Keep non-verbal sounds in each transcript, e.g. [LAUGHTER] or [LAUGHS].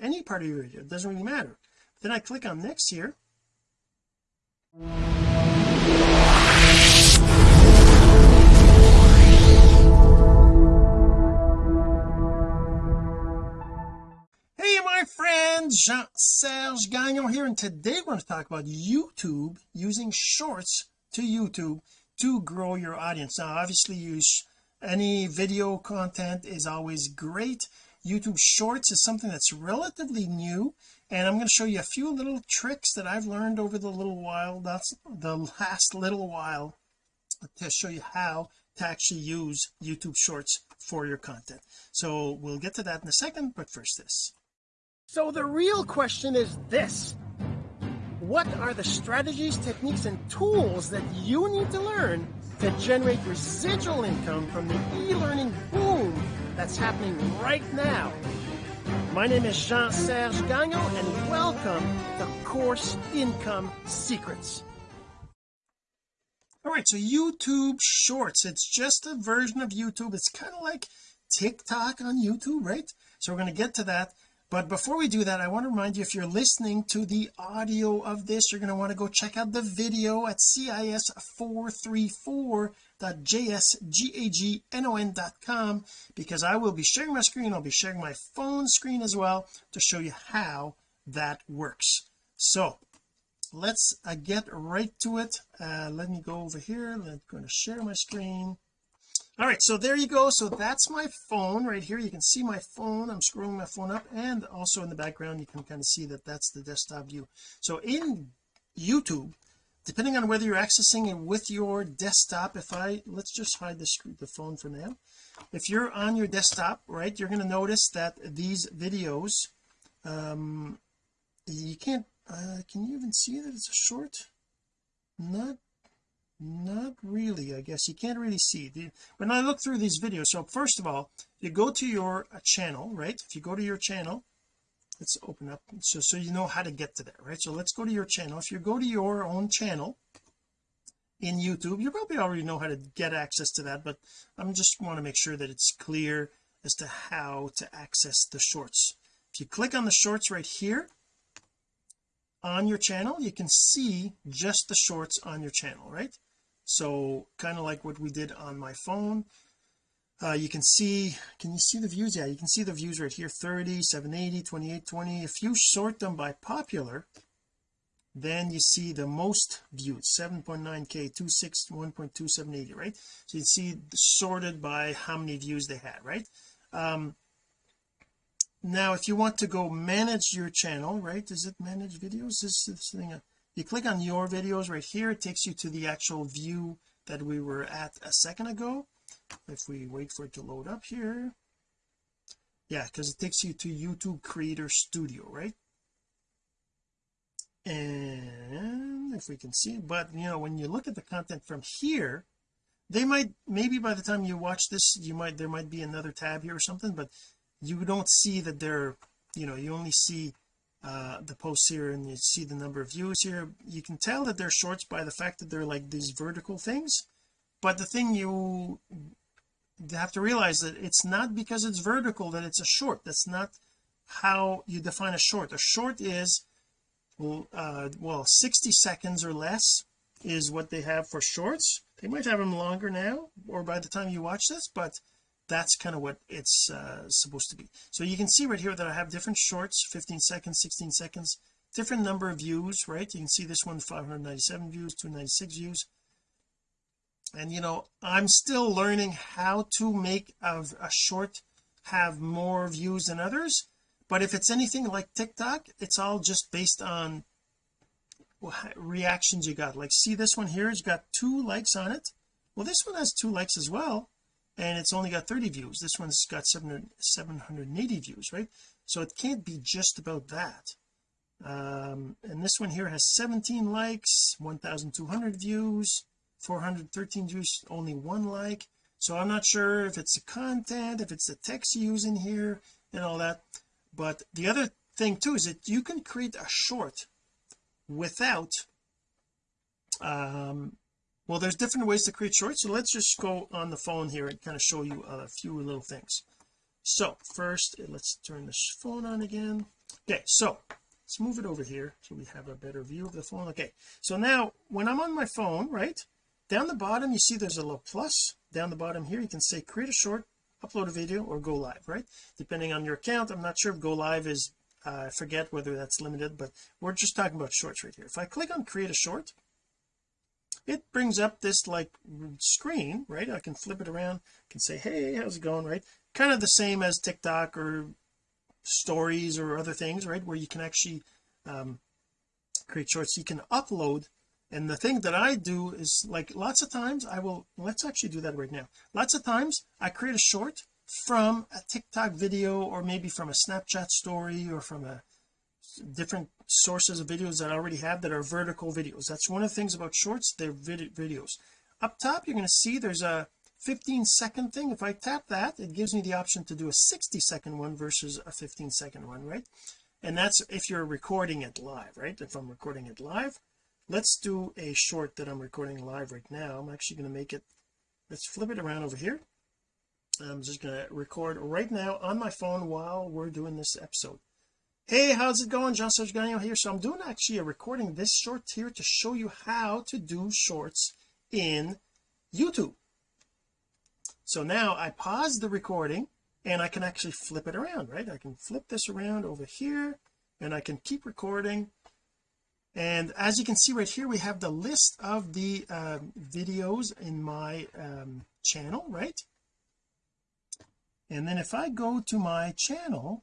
any part of your video it doesn't really matter. Then I click on next here. Hey my friends Jean-Serge Gagnon here and today we're going to talk about YouTube using shorts to YouTube to grow your audience. Now obviously use any video content is always great YouTube shorts is something that's relatively new and I'm going to show you a few little tricks that I've learned over the little while that's the last little while to show you how to actually use YouTube shorts for your content. So we'll get to that in a second but first this. So the real question is this. What are the strategies techniques and tools that you need to learn to generate residual income from the e-learning boom that's happening right now. My name is Jean-Serge Gagnon and welcome to Course Income Secrets. All right so YouTube shorts. It's just a version of YouTube. It's kind of like TikTok on YouTube right? So we're going to get to that but before we do that I want to remind you if you're listening to the audio of this you're going to want to go check out the video at cis434.jsgagnon.com because I will be sharing my screen I'll be sharing my phone screen as well to show you how that works. So let's uh, get right to it. Uh, let me go over here. I'm going to share my screen all right so there you go. So that's my phone right here. You can see my phone. I'm scrolling my phone up and also in the background you can kind of see that that's the desktop view. So in YouTube depending on whether you're accessing it with your desktop if I let's just hide the screen the phone for now. If you're on your desktop right you're going to notice that these videos um you can't uh, can you even see that it's a short? Not not really I guess. You can't really see. The, when I look through these videos so first of all you go to your uh, channel right? If you go to your channel let's open up so so you know how to get to there right? So let's go to your channel. If you go to your own channel in YouTube you probably already know how to get access to that but I'm just want to make sure that it's clear as to how to access the shorts. If you click on the shorts right here on your channel you can see just the shorts on your channel right so kind of like what we did on my phone uh, you can see can you see the views? Yeah you can see the views right here 30 780 28 20 if you sort them by popular then you see the most views 7.9k 26 1.2780 right? So you see sorted by how many views they had right? Um now if you want to go manage your channel right? Is it manage videos? This, this thing you click on your videos right here. It takes you to the actual view that we were at a second ago. If we wait for it to load up here. Yeah because it takes you to YouTube Creator Studio right? And if we can see but you know when you look at the content from here they might maybe by the time you watch this you might there might be another tab here or something but you don't see that they're you know you only see uh the posts here and you see the number of views here you can tell that they're shorts by the fact that they're like these vertical things. But the thing you have to realize that it's not because it's vertical that it's a short. That's not how you define a short. A short is uh well 60 seconds or less is what they have for shorts. They might have them longer now or by the time you watch this but that's kind of what it's uh, supposed to be. So you can see right here that I have different shorts 15 seconds 16 seconds different number of views right? You can see this one 597 views 296 views. And you know I'm still learning how to make a, a short have more views than others but if it's anything like TikTok it's all just based on reactions you got. Like see this one here it's got two likes on it. Well this one has two likes as well and it's only got 30 views. This one's got 700 780 views right? So it can't be just about that. Um and this one here has 17 likes 1200 views 413 views only one like. So I'm not sure if it's the content if it's the text you use in here and all that. But the other thing too is that you can create a short without um well there's different ways to create shorts so let's just go on the phone here and kind of show you a few little things. So first let's turn this phone on again. Okay so let's move it over here so we have a better view of the phone. Okay so now when I'm on my phone right down the bottom you see there's a little plus. Down the bottom here you can say create a short upload a video or go live right? Depending on your account I'm not sure if go live is uh, I forget whether that's limited but we're just talking about shorts right here. If I click on create a short it brings up this like screen right? I can flip it around can say hey how's it going? Right? Kind of the same as TikTok or stories or other things right? Where you can actually um, create shorts. You can upload and the thing that I do is like lots of times I will let's actually do that right now. Lots of times I create a short from a TikTok video or maybe from a Snapchat story or from a different sources of videos that I already have that are vertical videos. That's one of the things about shorts they're vid videos. Up top you're going to see there's a 15 second thing. If I tap that it gives me the option to do a 60 second one versus a 15 second one right? And that's if you're recording it live right? If I'm recording it live let's do a short that I'm recording live right now. I'm actually going to make it let's flip it around over here. I'm just going to record right now on my phone while we're doing this episode hey how's it going? Jean-Serge Gagnon here. So I'm doing actually a recording this short here to show you how to do shorts in YouTube. So now I pause the recording and I can actually flip it around right? I can flip this around over here and I can keep recording. And as you can see right here we have the list of the uh, videos in my um, channel right? And then if I go to my channel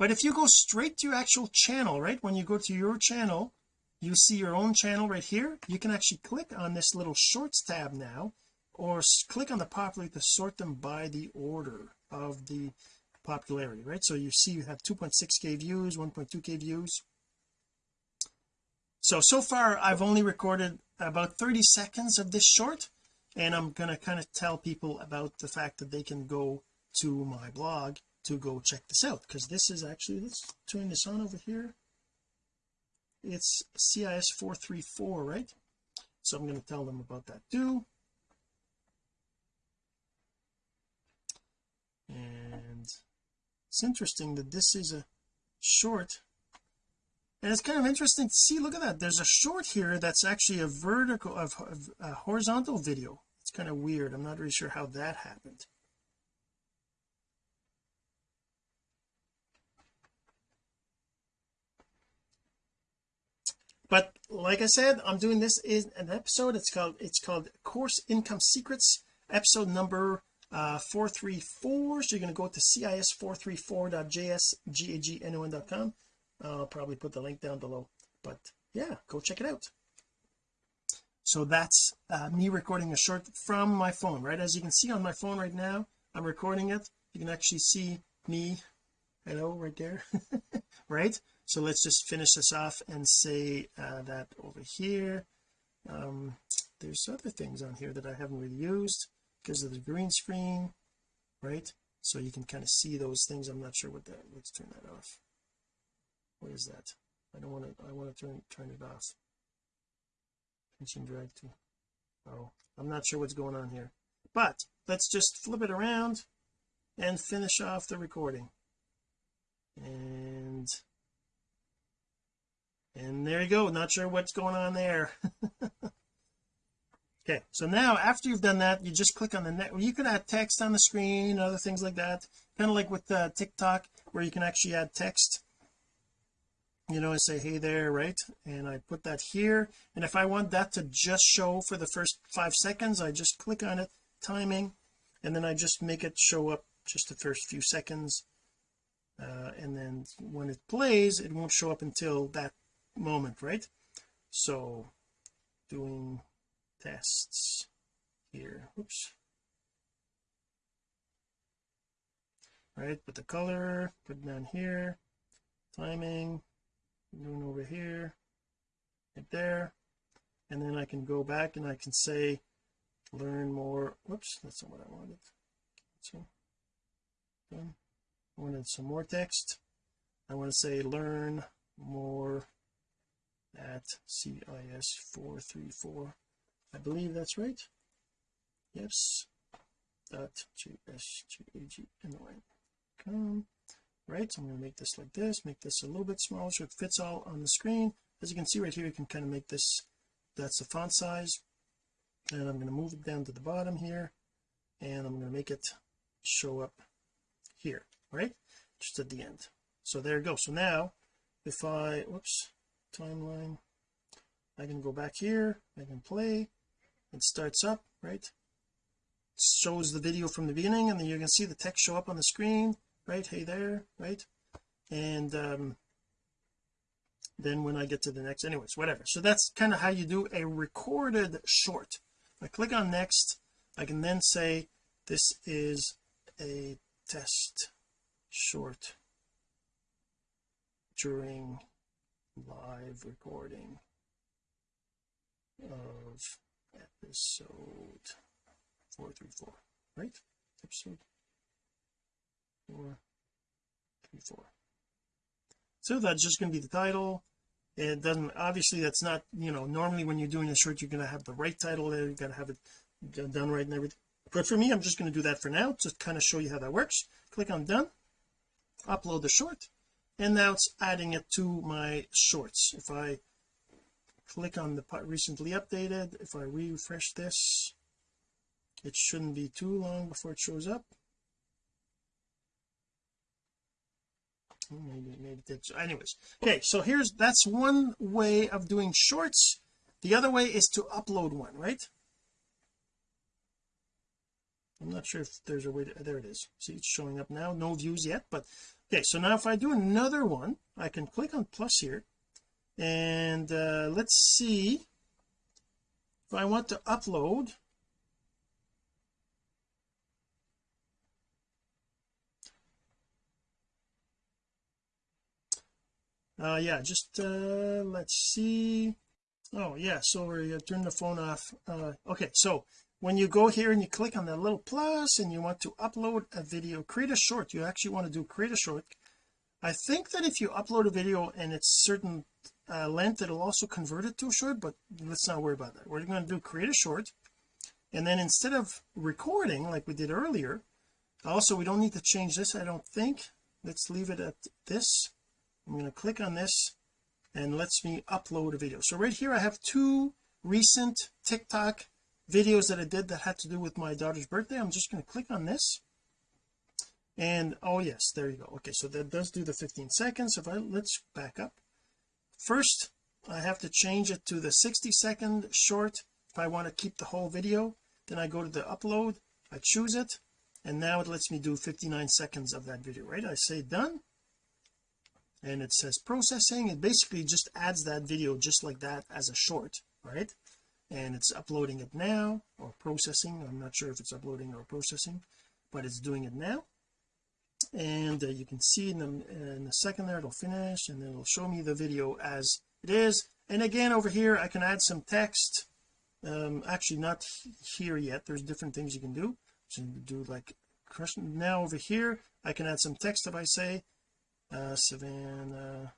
but if you go straight to your actual channel right when you go to your channel you see your own channel right here you can actually click on this little shorts tab now or click on the popular to sort them by the order of the popularity right? So you see you have 2.6k views 1.2k views. So so far I've only recorded about 30 seconds of this short and I'm going to kind of tell people about the fact that they can go to my blog to go check this out because this is actually let's turn this on over here. It's CIS 434 right? So I'm going to tell them about that too. And it's interesting that this is a short and it's kind of interesting to see look at that there's a short here that's actually a vertical of, of a horizontal video. It's kind of weird I'm not really sure how that happened but like I said I'm doing this in an episode. It's called it's called course income secrets episode number uh 434 so you're going to go to cis434.jsgagnon.com I'll probably put the link down below. But yeah go check it out. So that's uh, me recording a short from my phone right? As you can see on my phone right now I'm recording it. You can actually see me. Hello right there. [LAUGHS] Right so let's just finish this off and say uh, that over here um there's other things on here that I haven't really used because of the green screen right? So you can kind of see those things. I'm not sure what that let's turn that off. What is that? I don't want to I want to turn turn it off. Pinch and drag to oh I'm not sure what's going on here. But let's just flip it around and finish off the recording. And and there you go. Not sure what's going on there. [LAUGHS] Okay so now after you've done that you just click on the net. You can add text on the screen other things like that. Kind of like with uh, TikTok where you can actually add text. You know I say hey there right? And I put that here. And if I want that to just show for the first five seconds I just click on it timing. And then I just make it show up just the first few seconds. Uh, and then when it plays it won't show up until that moment right? So doing tests here oops. Right put the color put it down here. Timing doing over here right there. And then I can go back and I can say learn more whoops that's not what I wanted. So I wanted some more text. I want to say learn more at CIS 434 I believe that's right. Yes. Dot jsgagnon.com right so I'm going to make this like this make this a little bit smaller so it fits all on the screen. As you can see right here you can kind of make this that's the font size. And I'm going to move it down to the bottom here and I'm going to make it show up here right? Just at the end. So there you go. So now if I whoops timeline. I can go back here I can play. It starts up right? Shows the video from the beginning and then you can see the text show up on the screen right? Hey there right? And um then when I get to the next anyways whatever. So that's kind of how you do a recorded short. I click on next. I can then say this is a test short during live recording of episode 434 right? Episode 434 so that's just going to be the title it doesn't obviously that's not you know normally when you're doing a short you're going to have the right title there you got to have it done right and everything. But for me I'm just going to do that for now to kind of show you how that works. Click on done upload the short and now it's adding it to my shorts. If I click on the recently updated if I refresh this it shouldn't be too long before it shows up. Oh, maybe maybe it so anyways okay so here's that's one way of doing shorts. The other way is to upload one right I'm not sure if there's a way to there it is. See it's showing up now. No views yet but okay so now if I do another one I can click on plus here. And uh, let's see if I want to upload. Uh yeah just uh let's see. Oh yeah so we're turn the phone off. Uh okay so when you go here and you click on the little plus and you want to upload a video create a short you actually want to do create a short. I think that if you upload a video and it's certain uh, length it'll also convert it to a short but let's not worry about that. We're going to do create a short and then instead of recording like we did earlier also we don't need to change this I don't think. Let's leave it at this. I'm going to click on this and lets me upload a video. So right here I have two recent TikTok videos that I did that had to do with my daughter's birthday. I'm just going to click on this. And oh yes there you go. Okay so that does do the 15 seconds. If I let's back up. First I have to change it to the 60 second short. If I want to keep the whole video then I go to the upload I choose it and now it lets me do 59 seconds of that video right? I say done and it says processing. It basically just adds that video just like that as a short right and it's uploading it now or processing. I'm not sure if it's uploading or processing but it's doing it now. And uh, you can see in the in the second there it'll finish and it'll show me the video as it is. And again over here I can add some text. Um actually not here yet. There's different things you can do. So you do like now over here I can add some text if I say uh Savannah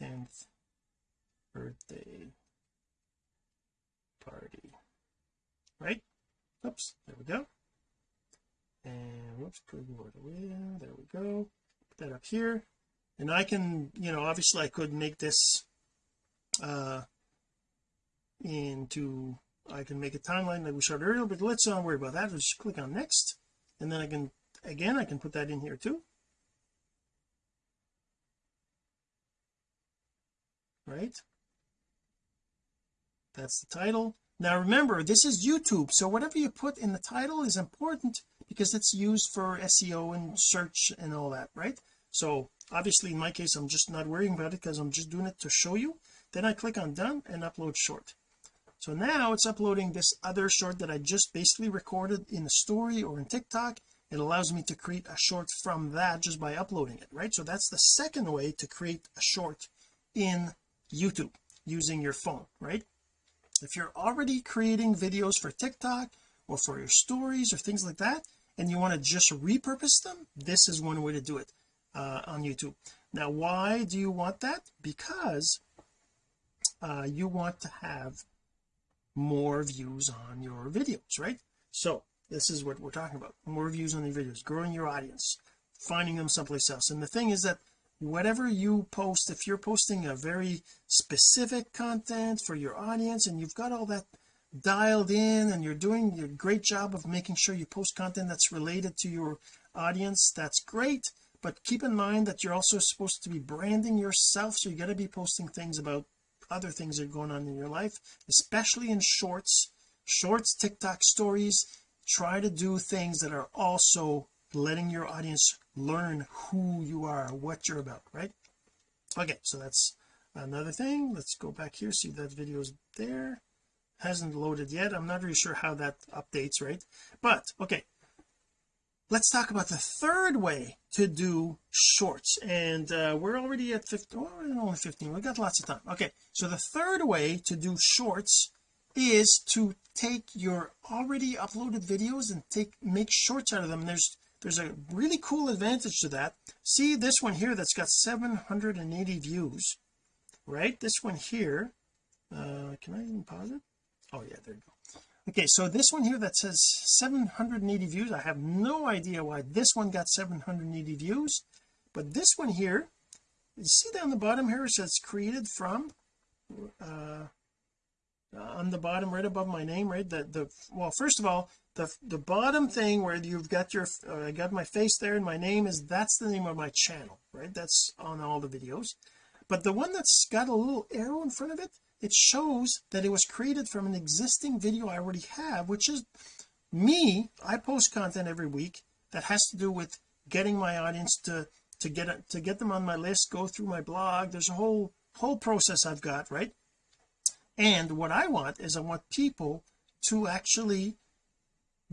10th birthday party. Right? Oops there we go. And whoops there. We go. Put that up here. And I can you know obviously I could make this uh into I can make a timeline like we showed earlier but let's not worry about that. Just click on next. And then I can again I can put that in here too. Right that's the title. Now remember this is YouTube so whatever you put in the title is important because it's used for SEO and search and all that right? So obviously in my case I'm just not worrying about it because I'm just doing it to show you. Then I click on done and upload short. So now it's uploading this other short that I just basically recorded in a story or in TikTok. It allows me to create a short from that just by uploading it right? So that's the second way to create a short in YouTube using your phone right if you're already creating videos for TikTok or for your stories or things like that and you want to just repurpose them this is one way to do it uh, on YouTube. Now why do you want that? Because uh, you want to have more views on your videos right? So this is what we're talking about more views on the videos growing your audience finding them someplace else. And the thing is that whatever you post if you're posting a very specific content for your audience and you've got all that dialed in and you're doing your great job of making sure you post content that's related to your audience that's great. But keep in mind that you're also supposed to be branding yourself so you got to be posting things about other things that are going on in your life especially in shorts. Shorts TikTok stories try to do things that are also letting your audience learn who you are what you're about right? Okay so that's another thing. Let's go back here. See that video is there. Hasn't loaded yet. I'm not really sure how that updates right? But okay. Let's talk about the third way to do shorts. And uh, we're already at 15 oh, only 15 we got lots of time. Okay so the third way to do shorts is to take your already uploaded videos and take make shorts out of them. There's there's a really cool advantage to that. See this one here that's got 780 views right? This one here uh can I even pause it? Oh yeah there you go. Okay so this one here that says 780 views I have no idea why this one got 780 views but this one here you see down the bottom here it says created from uh on the bottom right above my name right? The the well first of all the the bottom thing where you've got your uh, I got my face there and my name is that's the name of my channel right? That's on all the videos. But the one that's got a little arrow in front of it it shows that it was created from an existing video I already have which is me. I post content every week that has to do with getting my audience to to get to get them on my list go through my blog. There's a whole whole process I've got right? And what I want is I want people to actually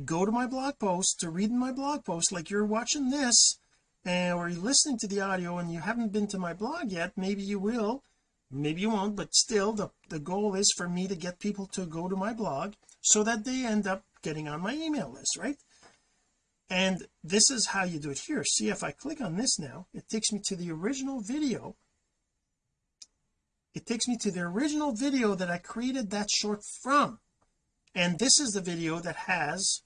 go to my blog post to read my blog post like you're watching this and or you're listening to the audio and you haven't been to my blog yet maybe you will maybe you won't but still the the goal is for me to get people to go to my blog so that they end up getting on my email list right? And this is how you do it here. See if I click on this now it takes me to the original video. It takes me to the original video that I created that short from. And this is the video that has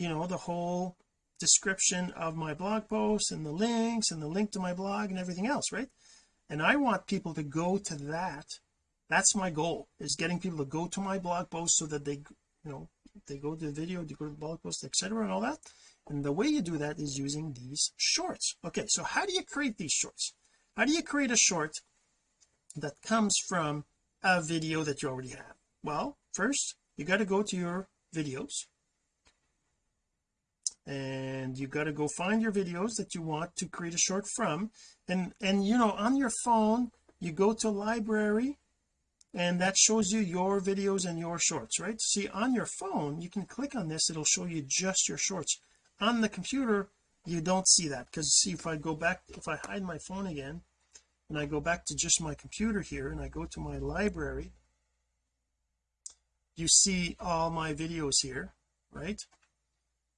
you know the whole description of my blog post and the links and the link to my blog and everything else right? And I want people to go to that. That's my goal is getting people to go to my blog post so that they you know they go to the video they go to the blog post etc and all that. And the way you do that is using these shorts. Okay so how do you create these shorts? How do you create a short that comes from a video that you already have? Well first you got to go to your videos and you got to go find your videos that you want to create a short from. And and you know on your phone you go to library and that shows you your videos and your shorts right? See on your phone you can click on this it'll show you just your shorts. On the computer you don't see that because see if I go back if I hide my phone again and I go back to just my computer here and I go to my library you see all my videos here right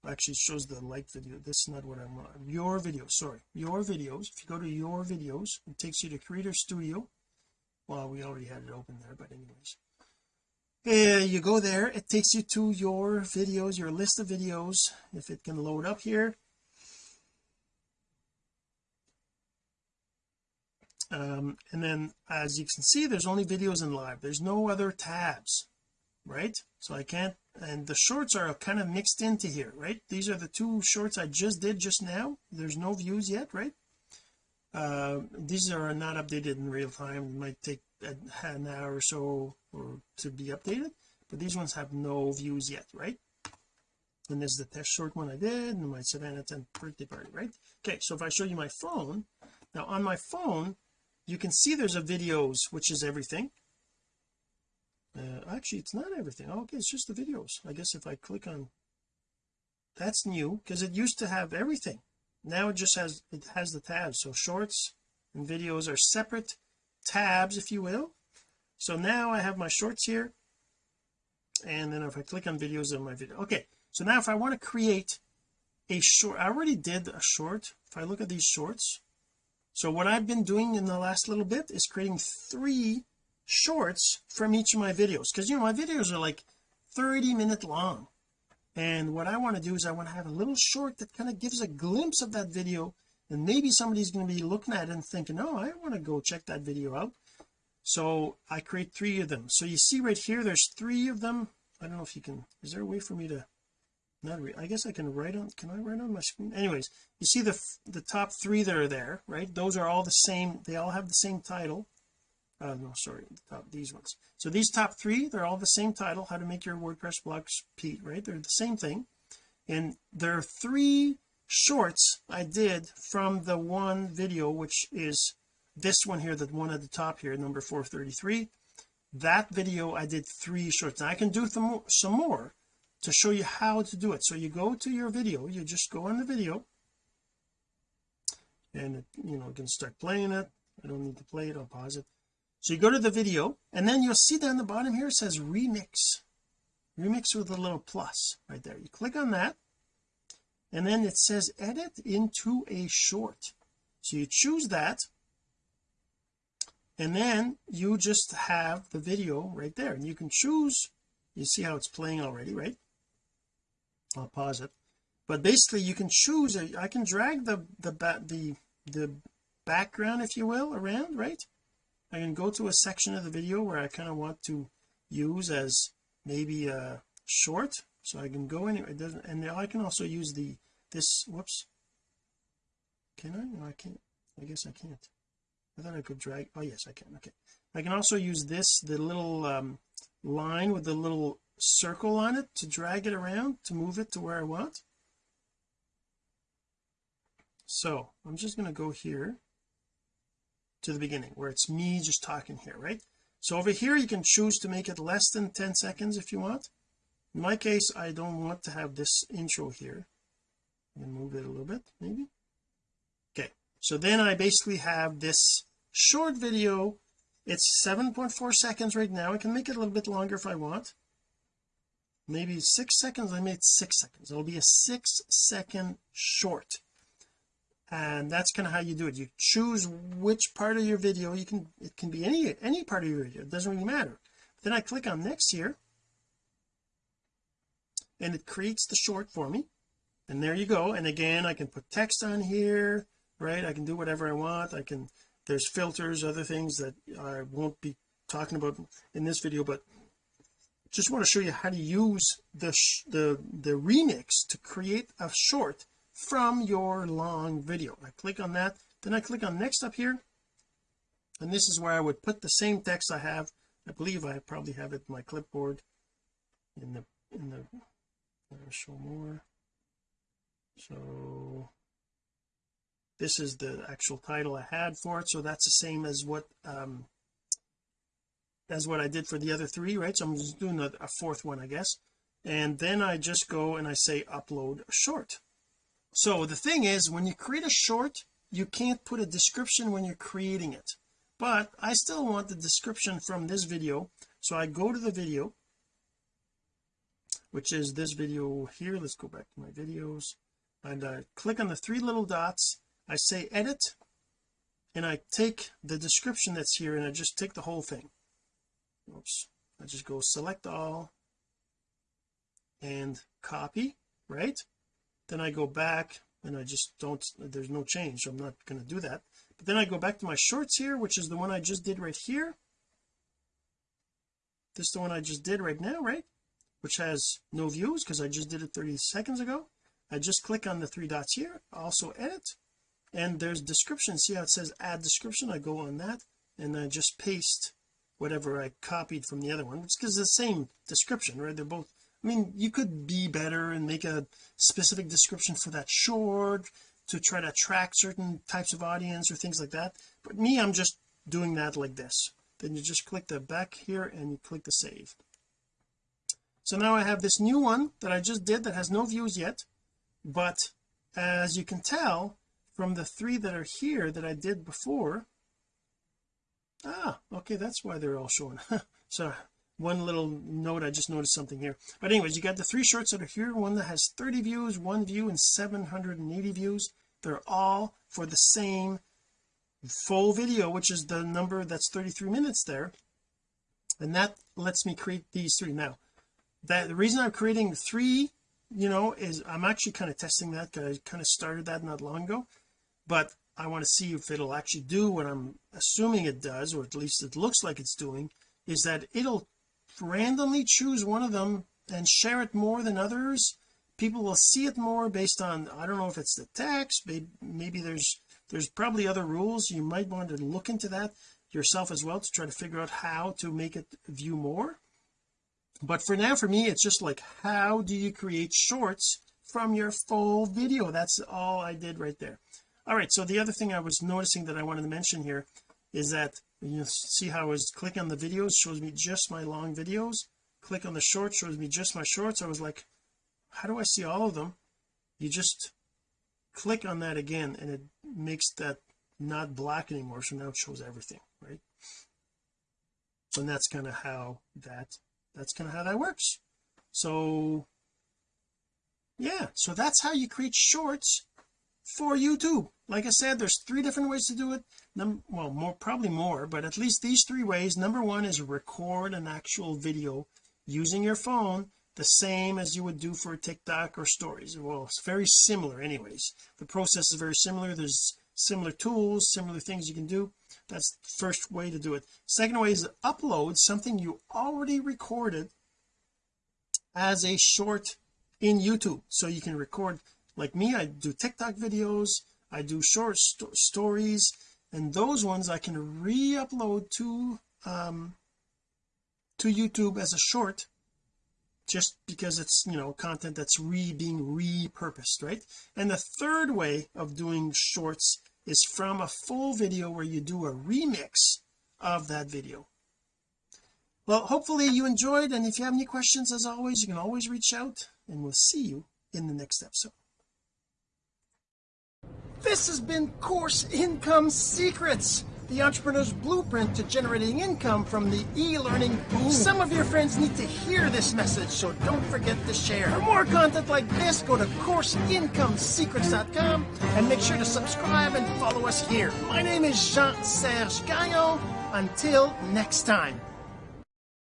actually shows the like video this is not what I'm on your videos sorry. Your videos if you go to your videos it takes you to creator studio. Well we already had it open there but anyways. Uh, you go there. It takes you to your videos your list of videos if it can load up here. Um, and then as you can see there's only videos in live. There's no other tabs right? So I can't and the shorts are kind of mixed into here right? These are the two shorts I just did just now. There's no views yet right? Uh, these are not updated in real time. It might take an hour or so or to be updated but these ones have no views yet right? And there's the test short one I did and my Savannah 10 birthday party right? Okay so if I show you my phone now on my phone you can see there's a videos which is everything uh, actually it's not everything. Oh, okay it's just the videos. I guess if I click on that's new because it used to have everything. Now it just has it has the tabs. So shorts and videos are separate tabs if you will. So now I have my shorts here and then if I click on videos in my video okay. So now if I want to create a short I already did a short. If I look at these shorts so what I've been doing in the last little bit is creating three shorts from each of my videos. Because you know my videos are like 30 minute long. And what I want to do is I want to have a little short that kind of gives a glimpse of that video. And maybe somebody's going to be looking at it and thinking oh I want to go check that video out. So I create three of them. So you see right here there's three of them. I don't know if you can is there a way for me to not re I guess I can write on can I write on my screen? Anyways you see the the top three that are there right? Those are all the same they all have the same title uh no sorry top these ones. So these top three they're all the same title how to make your WordPress blog Pete right? They're the same thing. And there are three shorts I did from the one video which is this one here the one at the top here number 433 that video I did three shorts. Now I can do some more to show you how to do it. So you go to your video you just go on the video. And you know you can start playing it. I don't need to play it I'll pause it so you go to the video and then you'll see down the bottom here it says remix. Remix with a little plus right there. You click on that and then it says edit into a short. So you choose that and then you just have the video right there. And you can choose you see how it's playing already right? I'll pause it. But basically you can choose I can drag the the the the background if you will around right I can go to a section of the video where I kind of want to use as maybe a short so I can go anywhere it doesn't and I can also use the this whoops. Can I? No I can't I guess I can't. I thought I could drag oh yes I can okay. I can also use this the little um, line with the little circle on it to drag it around to move it to where I want. So I'm just going to go here to the beginning where it's me just talking here right? So over here you can choose to make it less than 10 seconds if you want. In my case I don't want to have this intro here. And move it a little bit maybe. Okay so then I basically have this short video. It's 7.4 seconds right now. I can make it a little bit longer if I want. Maybe six seconds I made six seconds. It'll be a six second short and that's kind of how you do it. You choose which part of your video you can it can be any any part of your video it doesn't really matter. Then I click on next here and it creates the short for me. And there you go. And again I can put text on here right? I can do whatever I want. I can there's filters other things that I won't be talking about in this video but just want to show you how to use the the the remix to create a short from your long video. I click on that then I click on next up here and this is where I would put the same text I have. I believe I probably have it in my clipboard in the in the show more. So this is the actual title I had for it so that's the same as what um as what I did for the other three right? So I'm just doing a, a fourth one I guess. And then I just go and I say upload short so the thing is when you create a short you can't put a description when you're creating it. But I still want the description from this video. So I go to the video which is this video here. Let's go back to my videos. And I click on the three little dots. I say edit and I take the description that's here and I just take the whole thing. Oops. I just go select all and copy right then I go back and I just don't there's no change so I'm not going to do that. But then I go back to my shorts here which is the one I just did right here. This is the one I just did right now right? Which has no views because I just did it 30 seconds ago. I just click on the three dots here also edit and there's description. See how it says add description? I go on that and I just paste whatever I copied from the other one. It's because the same description right? They're both I mean you could be better and make a specific description for that short to try to attract certain types of audience or things like that. But me I'm just doing that like this. Then you just click the back here and you click the save. So now I have this new one that I just did that has no views yet. But as you can tell from the three that are here that I did before ah okay that's why they're all showing. [LAUGHS] So one little note I just noticed something here. But anyways you got the three shorts that are here one that has 30 views one view and 780 views. They're all for the same full video which is the number that's 33 minutes there. And that lets me create these three. Now that the reason I'm creating three you know is I'm actually kind of testing that because I kind of started that not long ago. But I want to see if it'll actually do what I'm assuming it does or at least it looks like it's doing is that it'll randomly choose one of them and share it more than others people will see it more based on I don't know if it's the text maybe, there's there's probably other rules. You might want to look into that yourself as well to try to figure out how to make it view more. But for now for me it's just like how do you create shorts from your full video? That's all I did right there. All right so the other thing I was noticing that I wanted to mention here is that you see how I was click on the videos shows me just my long videos. Click on the short shows me just my shorts. I was like how do I see all of them? You just click on that again and it makes that not black anymore. So now it shows everything right? And that's kind of how that that's kind of how that works. So yeah so that's how you create shorts for YouTube. Like I said there's three different ways to do it Num well more probably more but at least these three ways. Number one is record an actual video using your phone the same as you would do for TikTok or stories. Well it's very similar anyways. The process is very similar. There's similar tools similar things you can do. That's the first way to do it. Second way is to upload something you already recorded as a short in YouTube. So you can record like me I do TikTok videos I do short st stories and those ones I can re-upload to um to YouTube as a short just because it's you know content that's re being repurposed right? And the third way of doing shorts is from a full video where you do a remix of that video. Well hopefully you enjoyed and if you have any questions as always you can always reach out and we'll see you in the next episode this has been course income secrets the entrepreneur's blueprint to generating income from the e-learning. Boom. some of your friends need to hear this message so don't forget to share. For more content like this go to courseincomesecrets.com and make sure to subscribe and follow us here. My name is Jean-Serge Gagnon. Until next time